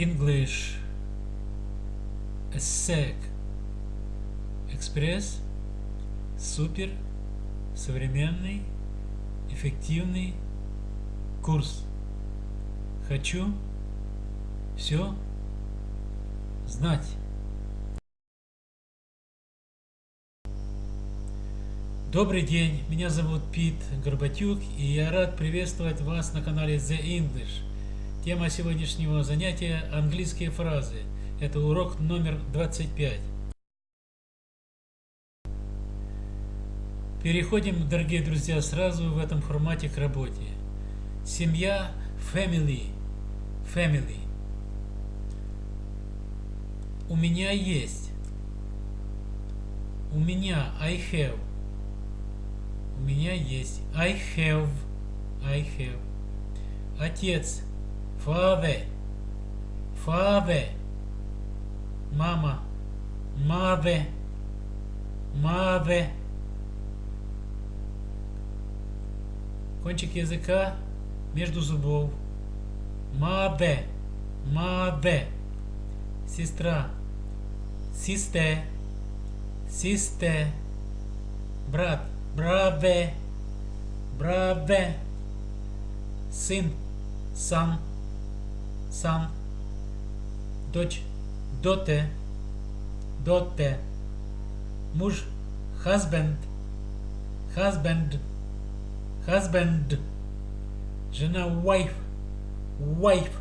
English ESSEC Экспресс супер современный эффективный курс. Хочу все знать. Добрый день, меня зовут Пит Горбатюк, и я рад приветствовать вас на канале The English. Тема сегодняшнего занятия – английские фразы. Это урок номер 25. Переходим, дорогие друзья, сразу в этом формате к работе. Семья – family. Family. У меня есть. У меня – I have. У меня есть. I have. I have. Отец. Father. Father. Мама. Mother. Mother. Кончик языка между зубов. Mother. Mother. Сестра. Sister. Sister. Брат brother, brother, сын, son, Son, дочь, daughter, daughter, муж, husband, husband, husband, жена, wife, wife,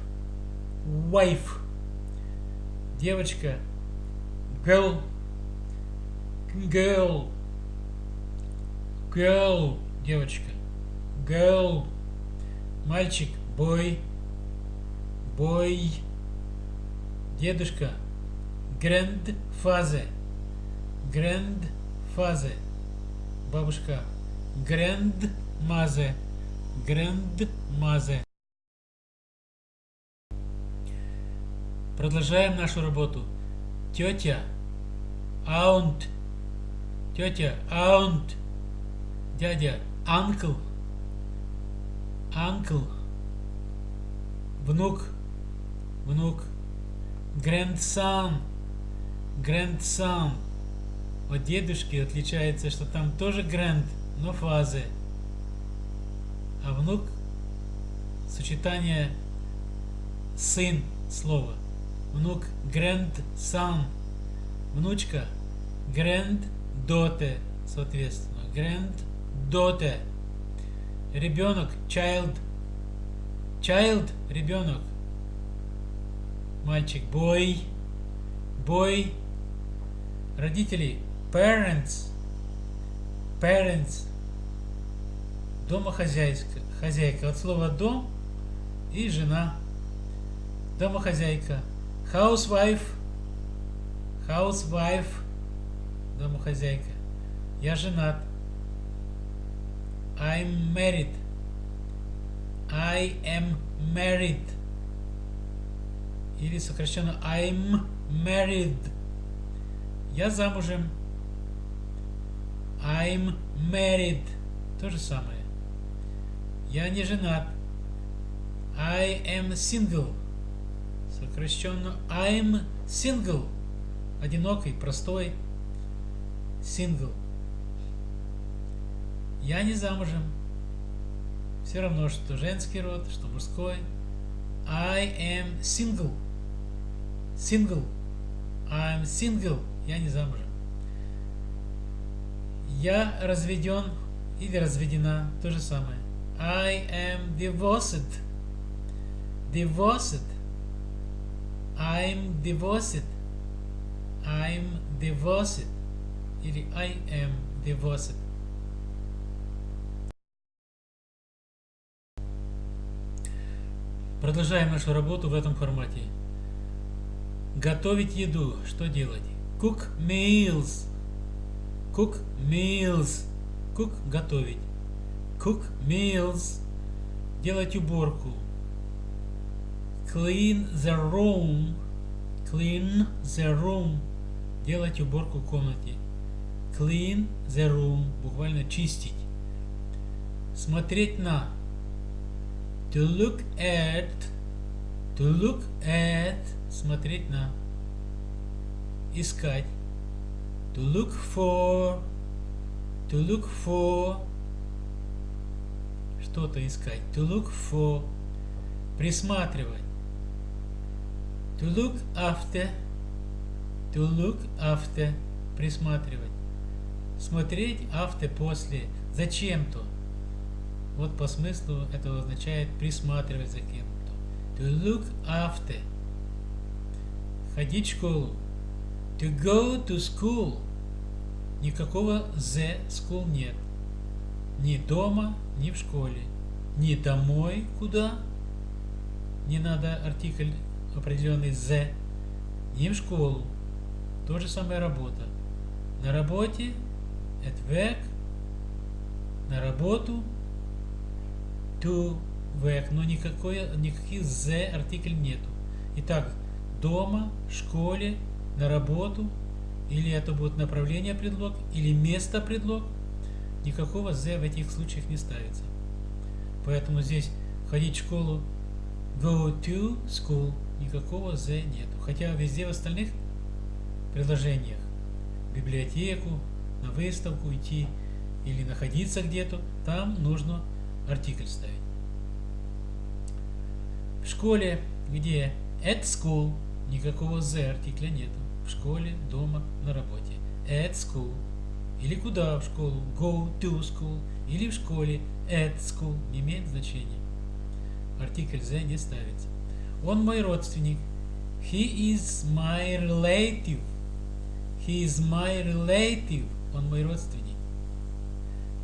wife, девочка, girl, girl, Girl, девочка. Girl. Мальчик, boy. Boy. Дедушка. Grandfather. Grandfather. Бабушка. Grandmother. Grandmother. Продолжаем нашу работу. Тетя. Aunt. Тетя. Aunt дядя, uncle, uncle, внук, внук, grandson, grandson. От дедушки отличается, что там тоже grand, но фазы. А внук сочетание сын слова. Внук grandson. Внучка granddaughter, соответственно. Grand daughter. Ребенок, child. Child, ребенок. Мальчик, boy. Boy. Родители, parents. Parents. Домохозяйка. Хозяйка. От слова дом и жена. Домохозяйка. Housewife. Housewife. Домохозяйка. Я женат. I'm married. I am married. Или сокращенно I'm married. Я замужем. I'm married. То же самое. Я не женат. I am single. Сокращенно I'm single. Одинокий, простой. Single. Я не замужем. Все равно, что женский род, что мужской. I am single. Single. I'm single. Я не замужем. Я разведен или разведена. То же самое. I am divorced. Divorced. I'm divorced. I'm divorced. Или I am divorced. Продолжаем нашу работу в этом формате. Готовить еду. Что делать? Cook meals. Cook meals. Cook – готовить. Cook meals. Делать уборку. Clean the room. Clean the room. Делать уборку в комнате. Clean the room. Буквально чистить. Смотреть на to look at To look at – смотреть на. Искать. To look for – to look for – что-то искать. To look for – присматривать. To look after – to look after – присматривать. Смотреть after – после. Зачем-то. Вот по смыслу это означает присматривать за кем To look after. Ходить в школу. To go to school. Никакого the school нет. Ни дома, ни в школе. Ни домой, куда. Не надо артикль определенный the. Ни в школу. То же самое работа. На работе, at work, на работу, to work, но никакой, никаких the артикль нету. Итак, дома, школе, на работу, или это будет направление предлог, или место предлог, никакого the в этих случаях не ставится. Поэтому здесь ходить в школу, go to school, никакого the нету. Хотя везде в остальных предложениях, в библиотеку, на выставку идти или находиться где-то, там нужно артикль ставить. В школе, где at school, никакого the артикля нету. В школе, дома, на работе. At school. Или куда в школу? Go to school. Или в школе at school. Не имеет значения. Артикль the не ставится. Он мой родственник. He is my relative. He is my relative. Он мой родственник.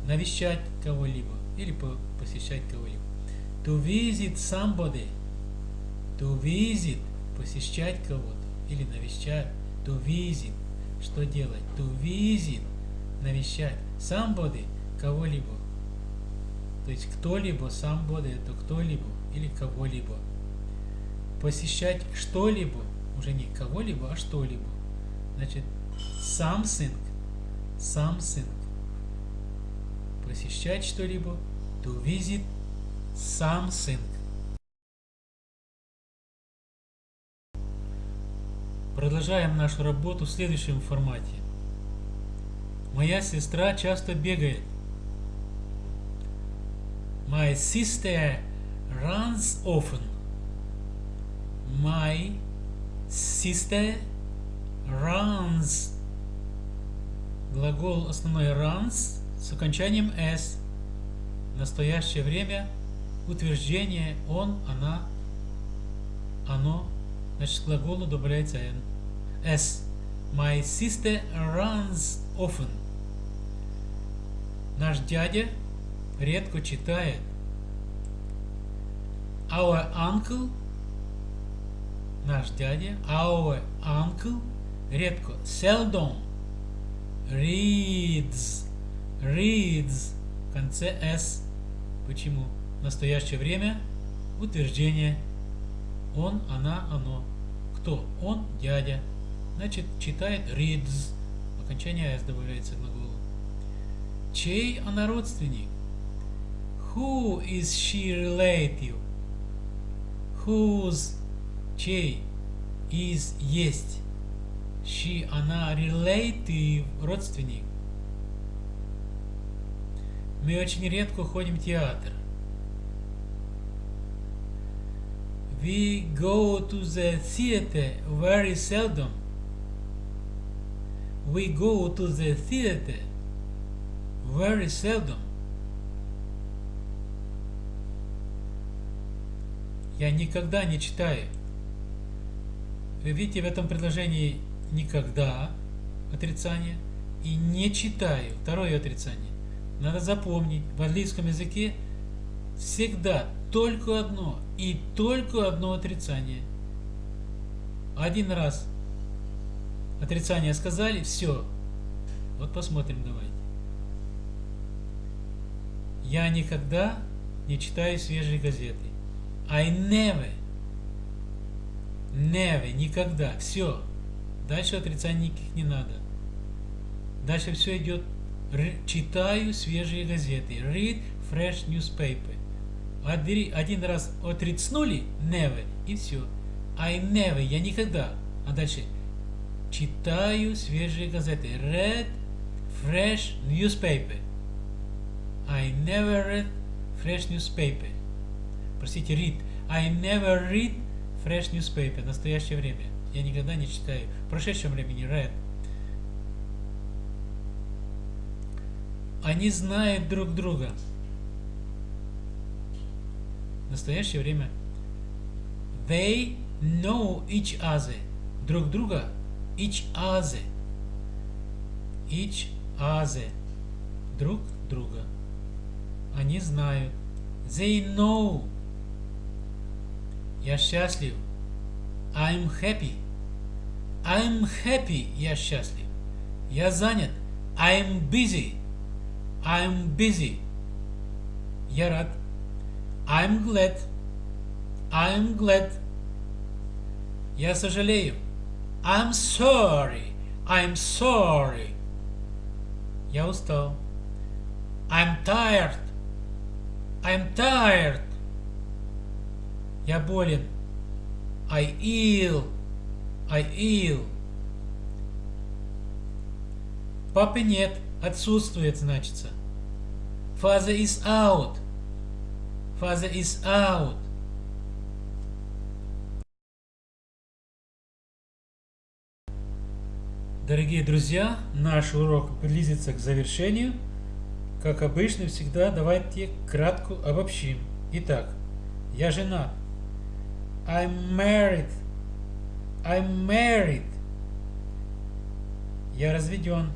Навещать кого-либо или посещать кого-либо. To visit somebody. To visit. Посещать кого-то или навещать. To visit. Что делать? To visit. Навещать. Somebody. Кого-либо. То есть кто-либо, somebody это кто-либо или кого-либо. Посещать что-либо, уже не кого-либо, а что-либо. Значит, something, something. Посещать что-либо, to visit something. Продолжаем нашу работу в следующем формате. Моя сестра часто бегает. My sister runs often. My sister runs. Глагол основной runs с окончанием s. Настоящее время утверждение он, она, оно Значит, глаголу добавляется n. S. My sister runs often. Наш дядя редко читает. Our uncle. Наш дядя. Our uncle. Редко. Seldom. Reads. Reads. В конце S. Почему? В настоящее время утверждение он, она, оно. Кто? Он, дядя. Значит, читает reads. Окончание s добавляется к глаголу. Чей она родственник? Who is she relative? Whose, чей, is, есть. She, она, relative, родственник. Мы очень редко ходим в театр. We go to the theater very seldom. We go to the theater very seldom. Я никогда не читаю. Вы видите в этом предложении никогда отрицание и не читаю второе отрицание. Надо запомнить, в английском языке всегда только одно и только одно отрицание. Один раз отрицание сказали, все. Вот посмотрим давайте. Я никогда не читаю свежие газеты. I never. Never. Никогда. Все. Дальше отрицаний никаких не надо. Дальше все идет. Читаю свежие газеты. Read fresh newspaper один раз отрицнули never и все. I never, я никогда. А дальше читаю свежие газеты. Read fresh newspaper. I never read fresh newspaper. Простите, read. I never read fresh newspaper. Настоящее время. Я никогда не читаю. В прошедшем времени read. Они знают друг друга. Настоящее время. They know each other. Друг друга. Each other. Each other. Друг друга. Они знают. They know. Я счастлив. I'm happy. I'm happy. Я счастлив. Я занят. I'm busy. I'm busy. Я рад. I'm glad. I'm glad. Я сожалею. I'm sorry. I'm sorry. Я устал. I'm tired. I'm tired. Я болен. I ill. I ill. Папы нет. Отсутствует, значится. Father is out. Father is out. Дорогие друзья, наш урок близится к завершению. Как обычно, всегда давайте кратко обобщим. Итак, я жена. I'm married. I'm married. Я разведен.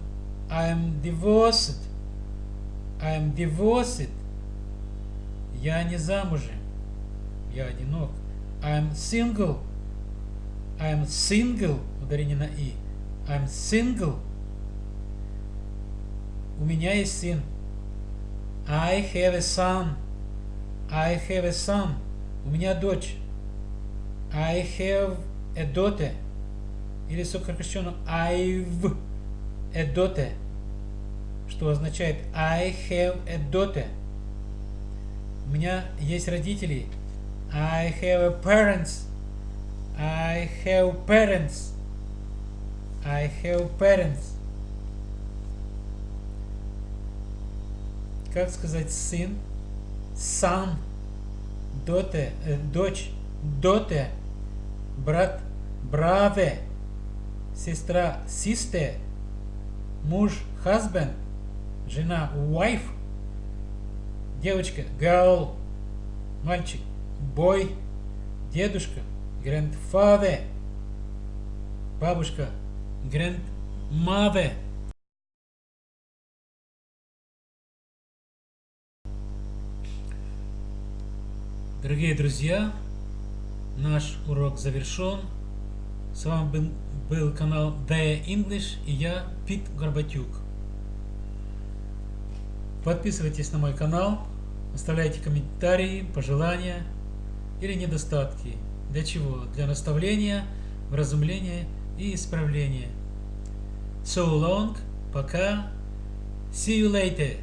I'm divorced. I'm divorced. Я не замужем. Я одинок. I'm single. I'm single. Ударение на и. I'm single. У меня есть сын. I have a son. I have a son. У меня дочь. I have a daughter. Или сокращенно I've a daughter. Что означает I have a daughter. У меня есть родители. I have a parents. I have parents. I have parents. Как сказать сын? Son. Daughter. Э, дочь. Daughter. Брат. Brother. Сестра. Sister. Муж. Husband. Жена. Wife. Девочка. Girl. Мальчик. Boy. Дедушка. Grandfather. Бабушка grandmother. Дорогие друзья, наш урок завершен. С вами был канал The English и я, Пит Горбатюк. Подписывайтесь на мой канал, оставляйте комментарии, пожелания или недостатки. Для чего? Для наставления, вразумления и исправления. So long, пока, see you later.